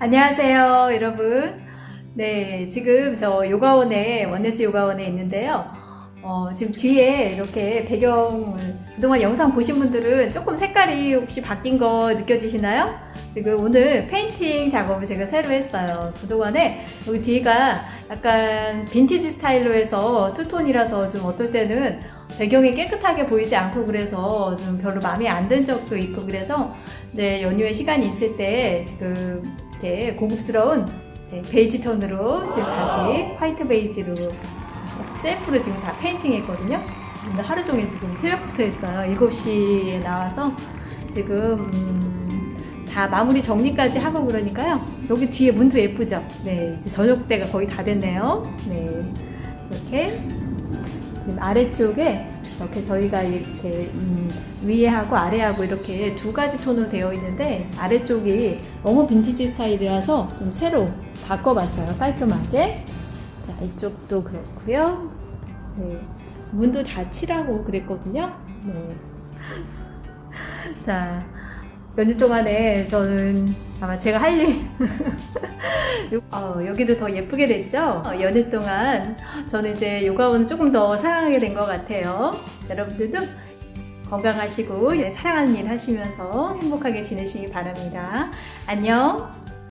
안녕하세요, 여러분. 네, 지금 저 요가원에, 원네스 요가원에 있는데요. 어, 지금 뒤에 이렇게 배경을, 그동안 영상 보신 분들은 조금 색깔이 혹시 바뀐 거 느껴지시나요? 지금 오늘 페인팅 작업을 제가 새로 했어요. 그동안에 여기 뒤가 약간 빈티지 스타일로 해서 투톤이라서 좀 어떨 때는 배경이 깨끗하게 보이지 않고 그래서 좀 별로 마음에 안 든 적도 있고 그래서 네, 연휴에 시간이 있을 때 지금 이렇게 고급스러운 네, 베이지 톤으로 지금 다시 화이트 베이지로 셀프로 지금 다 페인팅 했거든요. 근데 하루 종일 지금 새벽부터 했어요. 7시에 나와서 지금 음, 다 마무리 정리까지 하고 그러니까요. 여기 뒤에 문도 예쁘죠? 네, 이제 저녁 때가 거의 다 됐네요. 네, 이렇게 지금 아래쪽에 이렇게 저희가 이렇게 음, 위에하고 아래하고 이렇게 두 가지 톤으로 되어 있는데 아래쪽이 너무 빈티지 스타일이라서 좀 새로 바꿔봤어요 깔끔하게. 자, 이쪽도 그렇고요. 네, 문도 다 칠하고 그랬거든요. 네. 자 연휴 동안에 저는 아마 제가 할 일, 어, 여기도 더 예쁘게 됐죠? 어, 연휴 동안 저는 이제 요가원을 조금 더 사랑하게 된 것 같아요. 여러분들도 건강하시고 사랑하는 일 하시면서 행복하게 지내시기 바랍니다. 안녕!